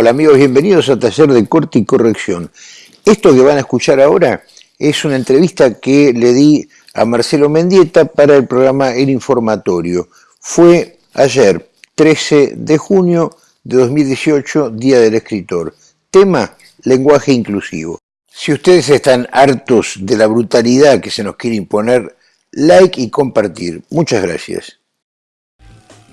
Hola amigos, bienvenidos a Taller de Corte y Corrección. Esto que van a escuchar ahora es una entrevista que le di a Marcelo Mendieta para el programa El Informatorio. Fue ayer, 13 de junio de 2018, Día del Escritor. Tema, lenguaje inclusivo. Si ustedes están hartos de la brutalidad que se nos quiere imponer, like y compartir. Muchas gracias.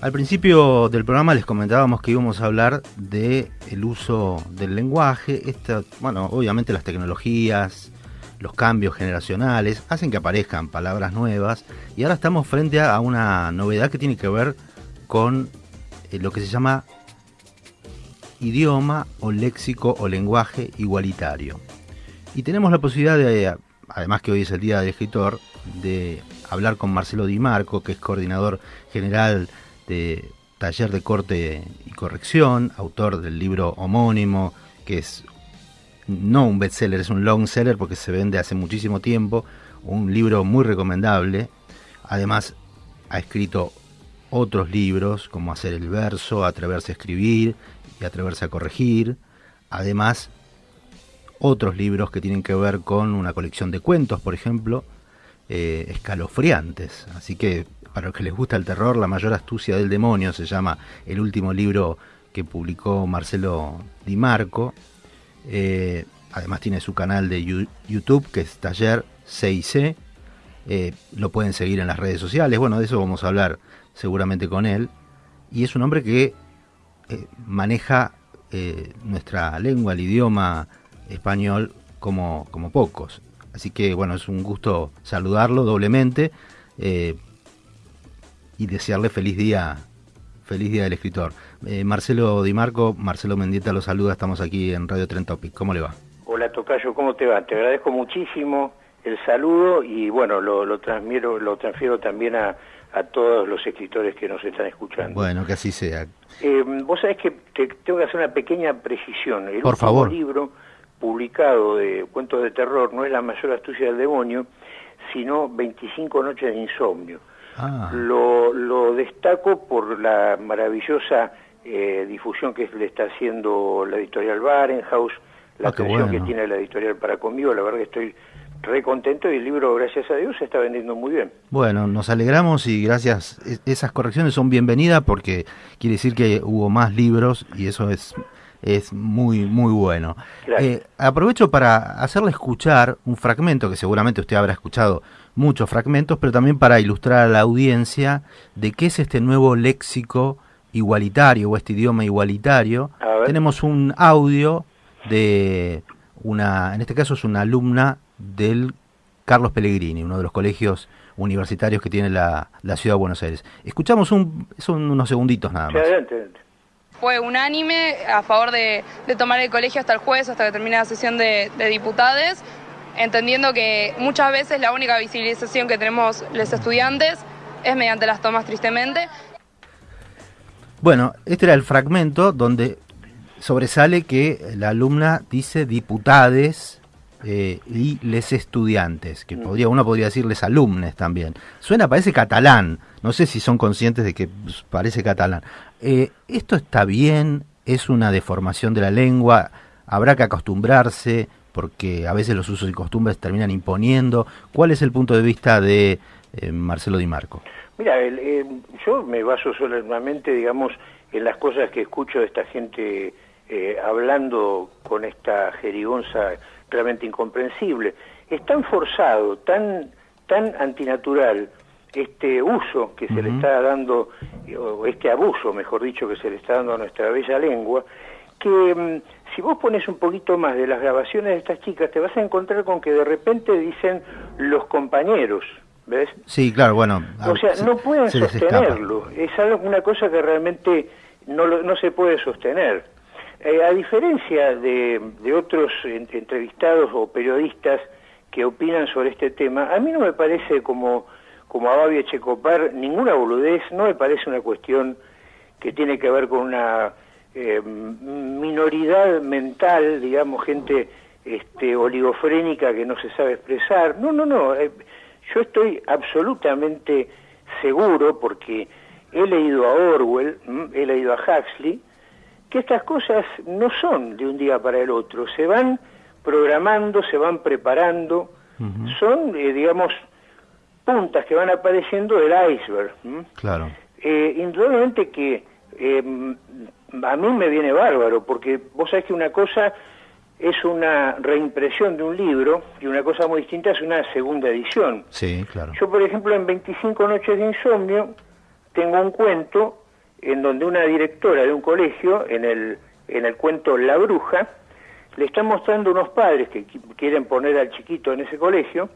Al principio del programa les comentábamos que íbamos a hablar de el uso del lenguaje, esta, bueno, obviamente las tecnologías, los cambios generacionales hacen que aparezcan palabras nuevas y ahora estamos frente a una novedad que tiene que ver con eh, lo que se llama idioma o léxico o lenguaje igualitario. Y tenemos la posibilidad de, además que hoy es el Día del Escritor, de hablar con Marcelo Di Marco, que es coordinador general de Taller de Corte y Corrección, autor del libro homónimo, que es no un bestseller, es un long seller porque se vende hace muchísimo tiempo, un libro muy recomendable. Además, ha escrito otros libros como Hacer el verso, Atreverse a escribir y Atreverse a corregir. Además, otros libros que tienen que ver con una colección de cuentos, por ejemplo, eh, escalofriantes. Así que para los que les gusta el terror, La mayor astucia del demonio se llama el último libro que publicó Marcelo Di Marco. Eh, además tiene su canal de YouTube que es Taller 6C. Eh, lo pueden seguir en las redes sociales. Bueno, de eso vamos a hablar seguramente con él. Y es un hombre que eh, maneja nuestra lengua, el idioma español como, como pocos. Así que bueno, es un gusto saludarlo doblemente y desearle feliz día, feliz día del escritor. Eh, Marcelo Di Marco, Marcelo Mendieta lo saluda, estamos aquí en Radio Tren Topic. ¿Cómo le va? Hola Tocayo, ¿cómo te va? Te agradezco muchísimo el saludo y bueno, lo, lo, transfiero, lo transfiero también a, a todos los escritores que nos están escuchando. Bueno, que así sea. Eh, vos sabés que te, tengo que hacer una pequeña precisión. El Por favor. libro publicado de cuentos de terror no es La mayor astucia del demonio, sino 25 noches de insomnio. Ah. Lo, lo, destaco por la maravillosa eh, difusión que le está haciendo la editorial Barenhaus, la Ah, atención bueno. que tiene la editorial para conmigo, la verdad que estoy re contento y el libro, gracias a Dios, se está vendiendo muy bien. Bueno, nos alegramos y gracias. Es- Esas correcciones son bienvenidas porque quiere decir que hubo más libros y eso es, es muy, muy bueno. Eh, aprovecho para hacerle escuchar un fragmento que seguramente usted habrá escuchado muchos fragmentos, pero también para ilustrar a la audiencia de qué es este nuevo léxico igualitario o este idioma igualitario. Tenemos un audio de una, en este caso es una alumna del Carlos Pellegrini, uno de los colegios universitarios que tiene la, la ciudad de Buenos Aires. Escuchamos un, son unos segunditos nada Sí, más. adelante, adelante. Fue unánime a favor de, tomar el colegio hasta el jueves, hasta que termine la sesión de, de diputados, entendiendo que muchas veces la única visibilización que tenemos los estudiantes es mediante las tomas, tristemente. Bueno, este era el fragmento donde sobresale que la alumna dice diputades eh, y les estudiantes, que podría uno podría decirles alumnes también. Suena, parece catalán. No sé si son conscientes de que pues, parece catalán. Eh, ¿Esto está bien? ¿Es una deformación de la lengua? ¿Habrá que acostumbrarse? Porque a veces los usos y costumbres terminan imponiendo. ¿Cuál es el punto de vista de eh, Marcelo Di Marco? Mira, el- eh, yo me baso solamente, digamos, en las cosas que escucho de esta gente eh, hablando con esta jerigonza realmente incomprensible. Es tan forzado, tan, tan antinatural este uso que se le está dando, eh, o este abuso, mejor dicho, que se le está dando a nuestra bella lengua, que mm, si vos pones un poquito más de las grabaciones de estas chicas, te vas a encontrar con que de repente dicen los compañeros, ¿ves? Sí, claro, bueno. O sea, se- no pueden se sostenerlo. Es algo, una cosa que realmente no, no se puede sostener. Eh, a diferencia de, de otros en- entrevistados o periodistas que opinan sobre este tema, a mí no me parece como, como a Babi Echecopar ninguna boludez, no me parece una cuestión que tiene que ver con una eh, minoridad mental, digamos, gente este, oligofrénica que no se sabe expresar. No, no, no. eh, yo estoy absolutamente seguro, porque he leído a Orwell, he leído a Huxley, que estas cosas no son de un día para el otro, se van programando, se van preparando, son, eh, digamos, puntas que van apareciendo del iceberg. Claro. Eh, indudablemente que eh, a mí me viene bárbaro, porque vos sabés que una cosa es una reimpresión de un libro y una cosa muy distinta es una segunda edición. Sí, claro. Yo, por ejemplo, en 25 noches de insomnio tengo un cuento en donde una directora de un colegio, en el, en el cuento La Bruja, le está mostrando unos padres que quieren poner al chiquito en ese colegio,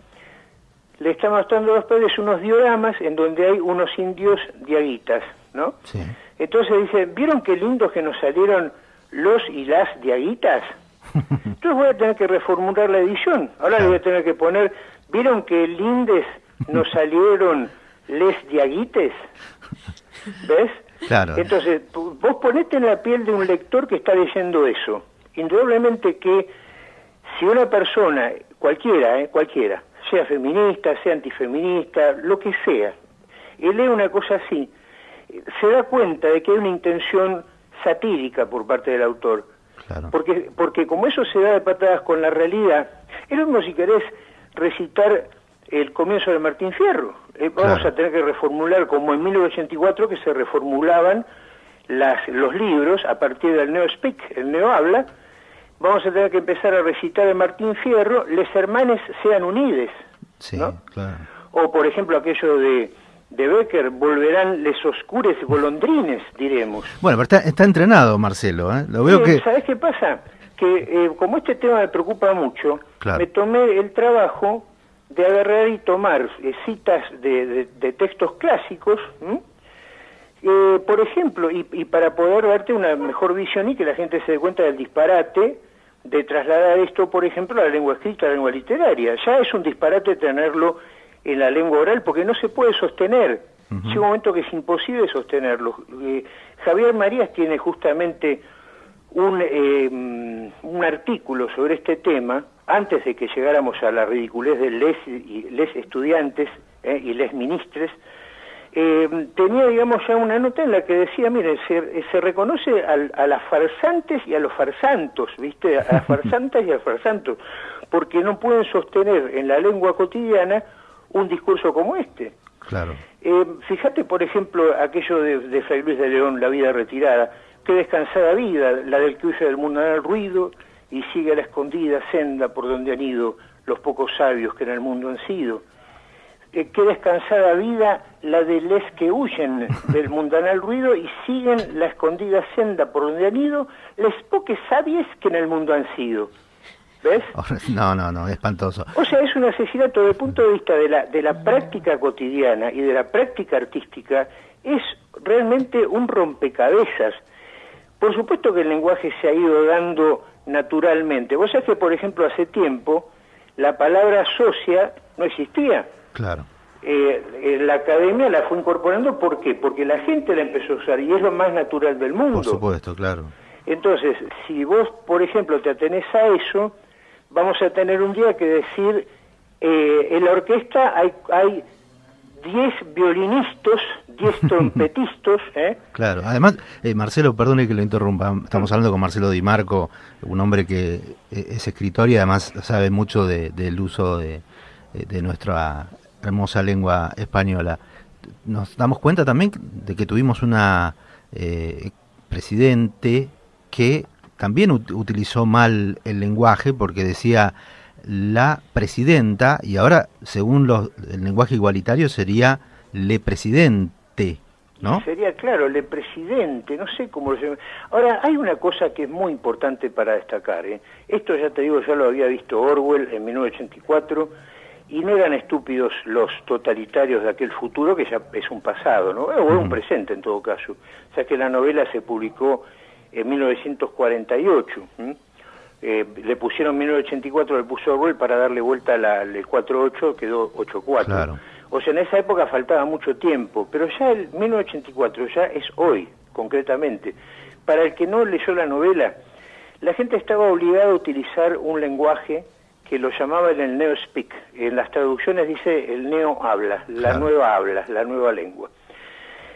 le está mostrando a los padres unos dioramas en donde hay unos indios diaguitas, ¿no? Sí. Entonces dice, ¿vieron qué lindos que nos salieron los y las diaguitas? Entonces voy a tener que reformular la edición. Ahora le voy a tener que poner, ¿vieron qué lindes nos salieron les diaguites? ¿Ves? Claro. Entonces, vos ponete en la piel de un lector que está leyendo eso. Indudablemente que si una persona, cualquiera, ¿eh? cualquiera, sea feminista, sea antifeminista, lo que sea, y lee una cosa así, se da cuenta de que hay una intención satírica por parte del autor. Claro. Porque, porque como eso se da de patadas con la realidad, es lo mismo si querés recitar el comienzo de Martín Fierro. Eh, vamos Claro. a tener que reformular, como en 1984 que se reformulaban las, los libros a partir del neo-speak, el neo-habla, vamos a tener que empezar a recitar de Martín Fierro, les hermanes sean unides. Sí, ¿no? claro. O por ejemplo aquello de, de Becker, volverán les oscures golondrines, diremos. Bueno, pero está, está entrenado Marcelo, ¿eh? Lo veo Sí, que... ¿Sabés qué pasa? Que eh, como este tema me preocupa mucho, Claro. me tomé el trabajo de agarrar y tomar eh, citas de, de- de textos clásicos. Eh, por ejemplo, y, y para poder darte una mejor visión y que la gente se dé cuenta del disparate de trasladar esto, por ejemplo, a la lengua escrita, a la lengua literaria. Ya es un disparate tenerlo en la lengua oral porque no se puede sostener. Llega un momento que es imposible sostenerlo. Eh, Javier Marías tiene justamente un, eh, un artículo sobre este tema, antes de que llegáramos a la ridiculez de les, y les estudiantes eh, y les ministres, eh, tenía, digamos, ya una nota en la que decía, mire, se, se reconoce al- a las farsantes y a los farsantos, ¿viste? A las farsantas y a los farsantos, porque no pueden sostener en la lengua cotidiana un discurso como este. Claro. Eh, fíjate, por ejemplo, aquello de, de Fray Luis de León, La vida retirada. Qué descansada vida, la del que huye del mundo el ruido y sigue la escondida senda por donde han ido los pocos sabios que en el mundo han sido. Eh, qué descansada vida la de les que huyen del mundanal ruido y siguen la escondida senda por donde han ido les poques sabies que en el mundo han sido. ¿Ves? No, no, no, espantoso. O sea, es un asesinato desde el punto de vista de la, de la práctica cotidiana y de la práctica artística, es realmente un rompecabezas. Por supuesto que el lenguaje se ha ido dando naturalmente. Vos sabés que, por ejemplo, hace tiempo la palabra socia no existía. Claro. Eh, eh, la academia la fue incorporando, ¿por qué? Porque la gente la empezó a usar y es lo más natural del mundo. Por supuesto, claro. Entonces, si vos, por ejemplo, te atenés a eso, vamos a tener un día que decir, eh, en la orquesta hay, hay 10 violinistas, 10 trompetistas, ¿eh? Claro, además, eh, Marcelo, perdone que lo interrumpa, estamos hablando con Marcelo Di Marco, un hombre que eh, es escritor y además sabe mucho de- del uso de, eh, de nuestra hermosa lengua española. Nos damos cuenta también de que tuvimos una eh, presidente que también ut- utilizó mal el lenguaje porque decía la presidenta y ahora, según los, el lenguaje igualitario, sería le presidente, ¿no? Sería, claro, el presidente, no sé cómo lo llaman. Ahora, hay una cosa que es muy importante para destacar. ¿eh? Esto ya te digo, ya lo había visto Orwell en 1984, y no eran estúpidos los totalitarios de aquel futuro, que ya es un pasado, ¿no? O un presente en todo caso. O sea que la novela se publicó en 1948. ¿m? Eh, le pusieron 1984, le puso Orwell para darle vuelta la, el 48, quedó 84. Claro. O sea, en esa época faltaba mucho tiempo, pero ya el 1984 ya es hoy, concretamente. Para el que no leyó la novela, la gente estaba obligada a utilizar un lenguaje que lo llamaban el neo-speak. En las traducciones dice el neo-habla, la Claro. nueva habla, la nueva lengua.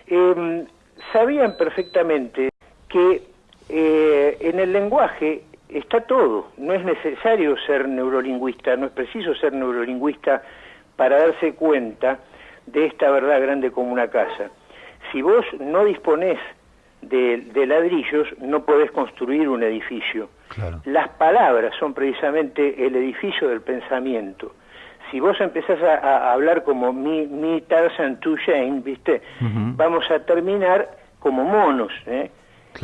Eh, sabían perfectamente que eh, en el lenguaje está todo. No es necesario ser neurolingüista, no es preciso ser neurolingüista para darse cuenta de esta verdad grande como una casa. Si vos no disponés de, ladrillos, no podés construir un edificio. Las palabras son precisamente el edificio del pensamiento. Si vos empezás a, hablar como mi, mi Tarzan, tu Shane, ¿viste? Vamos a terminar como monos, ¿eh?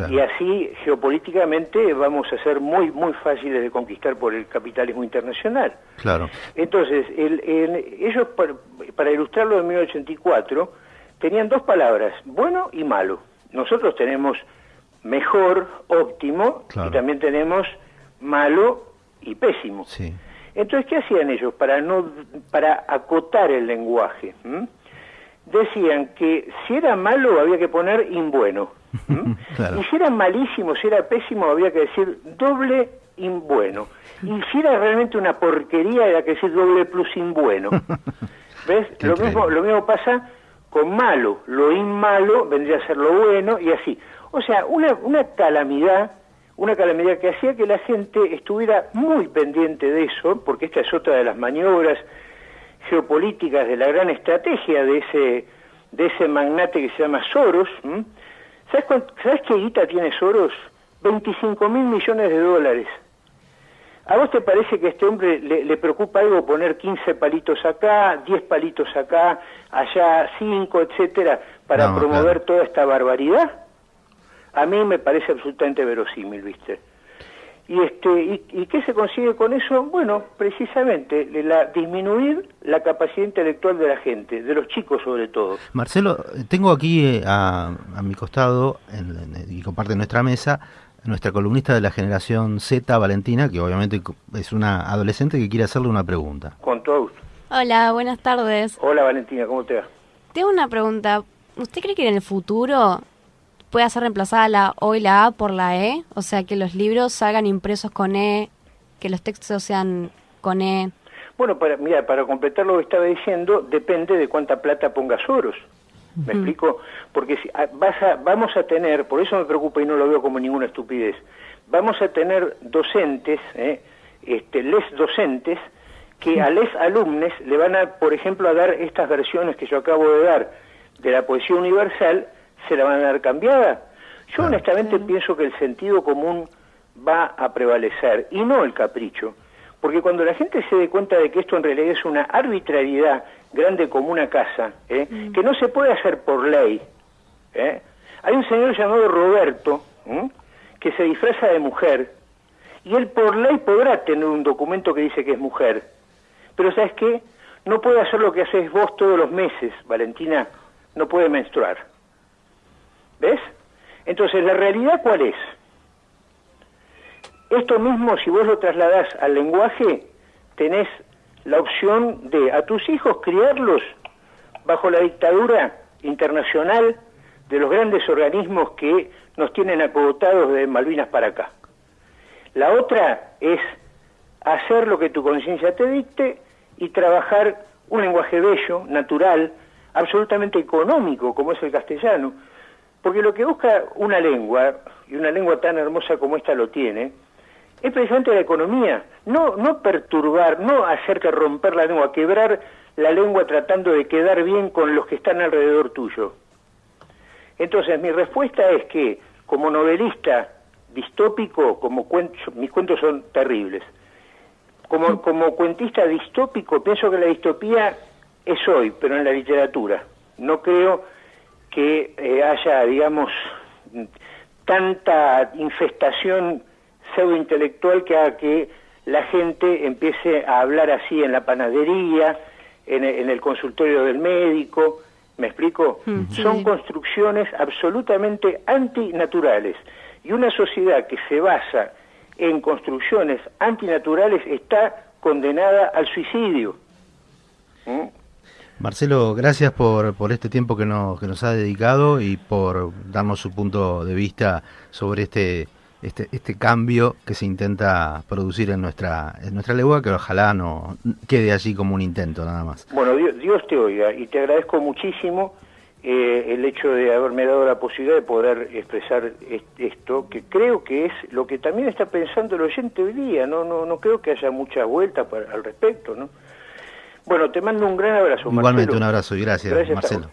Y así geopolíticamente vamos a ser muy muy fáciles de conquistar por el capitalismo internacional. Claro. Entonces, el, ellos para, ilustrarlo en 1984 tenían dos palabras, bueno y malo. Nosotros tenemos mejor, óptimo, y también tenemos malo y pésimo. Sí. Entonces, ¿qué hacían ellos para no para acotar el lenguaje? Decían que si era malo había que poner imbueno y si era malísimo, si era pésimo, había que decir doble imbueno. Y si era realmente una porquería, era que decir doble plus imbueno. ¿Ves? lo mismo, lo mismo pasa con malo. Lo inmalo vendría a ser lo bueno y así. O sea, una, una calamidad, una calamidad que hacía que la gente estuviera muy pendiente de eso, porque esta es otra de las maniobras geopolíticas de la gran estrategia de ese de ese magnate que se llama Soros, ¿Sabes, qué guita tiene Soros? 25 mil millones de dólares. ¿A vos te parece que a este hombre le, preocupa algo poner 15 palitos acá, 10 palitos acá, allá 5, etcétera, para promover toda esta barbaridad? A mí me parece absolutamente verosímil, ¿viste? ¿Y, este, y, qué se consigue con eso? Bueno, precisamente la, disminuir la capacidad intelectual de la gente, de los chicos sobre todo. Marcelo, tengo aquí eh, a, mi costado, y comparte nuestra mesa, nuestra columnista de la generación Z, Valentina, que obviamente es una adolescente que quiere hacerle una pregunta. Con todo gusto. Hola, buenas tardes. Hola Valentina, ¿cómo te va? Tengo una pregunta. ¿Usted cree que en el futuro pueda ser reemplazada la O y la A por la E, o sea, que los libros salgan impresos con E, que los textos sean con E. Bueno, para, mira, para completar lo que estaba diciendo, depende de cuánta plata pongas oros. ¿Me explico? Porque si, ah, vas vamos a tener, por eso me preocupa y no lo veo como ninguna estupidez, vamos a tener docentes, ¿eh? este, les docentes, que a les alumnos le van a, por ejemplo, a dar estas versiones que yo acabo de dar de la poesía universal, se la van a dar cambiada? Yo honestamente pienso que el sentido común va a prevalecer y no el capricho. Porque cuando la gente se dé cuenta de que esto en realidad es una arbitrariedad grande como una casa, ¿eh? mm. que no se puede hacer por ley. ¿eh? Hay un señor llamado Roberto que se disfraza de mujer y él por ley podrá tener un documento que dice que es mujer. Pero ¿sabes qué? No puede hacer lo que haces vos todos los meses, Valentina. No puede menstruar. ¿Ves? Entonces, ¿la realidad cuál es? Esto mismo, si vos lo trasladás al lenguaje, tenés la opción de a tus hijos criarlos bajo la dictadura internacional de los grandes organismos que nos tienen acogotados de Malvinas para acá. La otra es hacer lo que tu conciencia te dicte y trabajar un lenguaje bello, natural, absolutamente económico, como es el castellano, porque lo que busca una lengua, y una lengua tan hermosa como esta lo tiene, es precisamente la economía, no, no perturbar, no hacer que romper la lengua, quebrar la lengua tratando de quedar bien con los que están alrededor tuyo. Entonces, mi respuesta es que, como novelista distópico, como mis cuentos son terribles, como, como cuentista distópico, pienso que la distopía es hoy, pero en la literatura. No creo que eh, haya, digamos, tanta infestación pseudointelectual que haga que la gente empiece a hablar así en la panadería, en, el consultorio del médico, ¿me explico? Mm, Son construcciones absolutamente antinaturales. Y una sociedad que se basa en construcciones antinaturales está condenada al suicidio. ¿Mm? Marcelo, gracias por, por este tiempo que nos, que nos ha dedicado y por darnos su punto de vista sobre este, este, este cambio que se intenta producir en nuestra, en nuestra legua, que ojalá no quede allí como un intento nada más. Bueno, Dios, Dios te oiga y te agradezco muchísimo eh, el hecho de haberme dado la posibilidad de poder expresar esto, que creo que es lo que también está pensando el oyente hoy día, no, no, no creo que haya mucha vuelta al respecto, ¿no? Bueno, te mando un gran abrazo. Igualmente un abrazo y gracias Marcelo.